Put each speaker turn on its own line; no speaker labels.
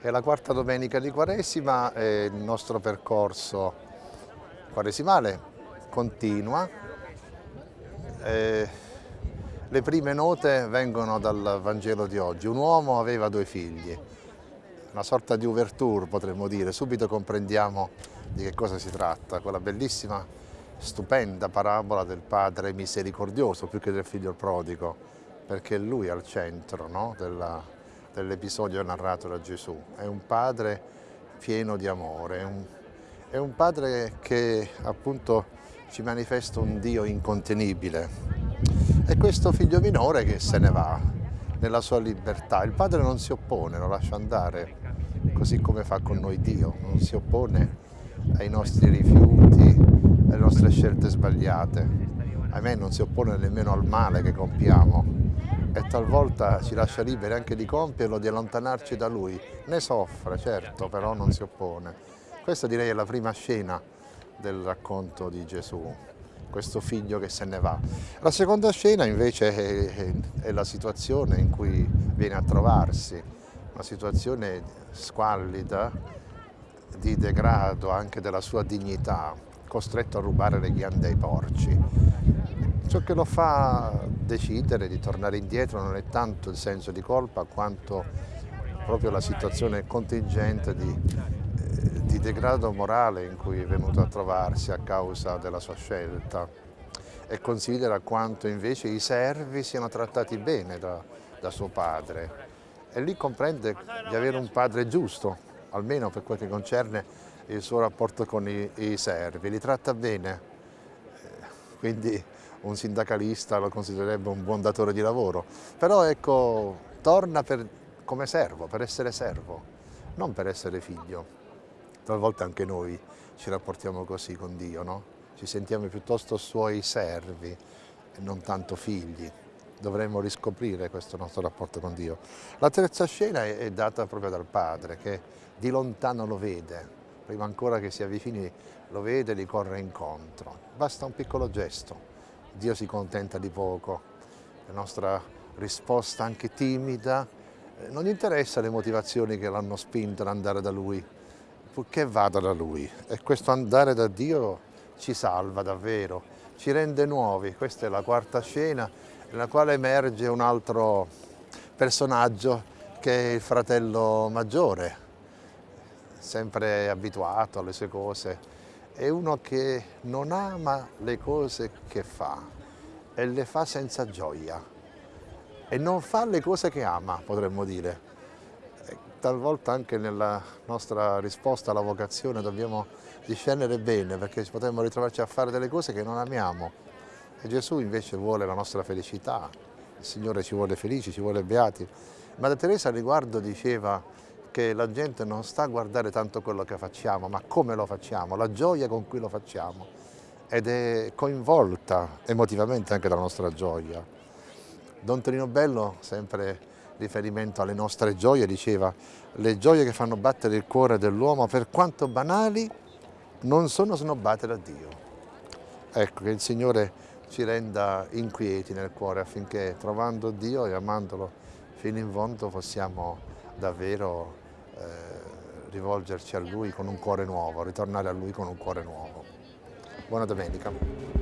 È la quarta domenica di Quaresima e il nostro percorso quaresimale continua. E le prime note vengono dal Vangelo di oggi. Un uomo aveva due figli, una sorta di ouverture potremmo dire, subito comprendiamo di che cosa si tratta, quella bellissima, stupenda parabola del padre misericordioso più che del figlio prodigo, perché è lui al centro no? della, dell'episodio narrato da Gesù. È un padre pieno di amore, è un, è un padre che appunto ci manifesta un Dio incontenibile. E questo figlio minore che se ne va nella sua libertà. Il padre non si oppone, lo lascia andare, così come fa con noi Dio, non si oppone ai nostri rifiuti, alle nostre scelte sbagliate. Ahimè non si oppone nemmeno al male che compiamo, e talvolta ci lascia liberi anche di compierlo, di allontanarci da lui. Ne soffre, certo, però non si oppone. Questa direi è la prima scena del racconto di Gesù, questo figlio che se ne va. La seconda scena invece è, è la situazione in cui viene a trovarsi, una situazione squallida, di degrado anche della sua dignità, costretto a rubare le ghiande ai porci. Ciò che lo fa decidere di tornare indietro non è tanto il senso di colpa quanto proprio la situazione contingente di, eh, di degrado morale in cui è venuto a trovarsi a causa della sua scelta. E considera quanto invece i servi siano trattati bene da, da suo padre. E lì comprende di avere un padre giusto, almeno per quel che concerne il suo rapporto con i, i servi, li tratta bene, eh, quindi un sindacalista lo considererebbe un buon datore di lavoro, però ecco, torna per, come servo, per essere servo, non per essere figlio. Talvolta anche noi ci rapportiamo così con Dio, no? Ci sentiamo piuttosto suoi servi e non tanto figli. Dovremmo riscoprire questo nostro rapporto con Dio. La terza scena è data proprio dal padre che di lontano lo vede, prima ancora che si avvicini lo vede e gli corre incontro. Basta un piccolo gesto, Dio si contenta di poco, la nostra risposta anche timida, eh, non gli interessa le motivazioni che l'hanno spinto ad andare da Lui, purché vada da Lui. E questo andare da Dio ci salva davvero, ci rende nuovi. Questa è la quarta scena nella quale emerge un altro personaggio che è il fratello maggiore, sempre abituato alle sue cose, è uno che non ama le cose che fa e le fa senza gioia e non fa le cose che ama, potremmo dire. E talvolta anche nella nostra risposta alla vocazione dobbiamo discernere bene perché potremmo ritrovarci a fare delle cose che non amiamo e Gesù invece vuole la nostra felicità, il Signore ci vuole felici, ci vuole beati. Madre Teresa a riguardo diceva che la gente non sta a guardare tanto quello che facciamo, ma come lo facciamo, la gioia con cui lo facciamo ed è coinvolta emotivamente anche dalla nostra gioia. Don Tonino Bello, sempre riferimento alle nostre gioie, diceva le gioie che fanno battere il cuore dell'uomo, per quanto banali, non sono snobbate da Dio. Ecco, che il Signore ci renda inquieti nel cuore affinché trovando Dio e amandolo fino in fondo possiamo davvero rivolgerci a Lui con un cuore nuovo, ritornare a Lui con un cuore nuovo. Buona domenica.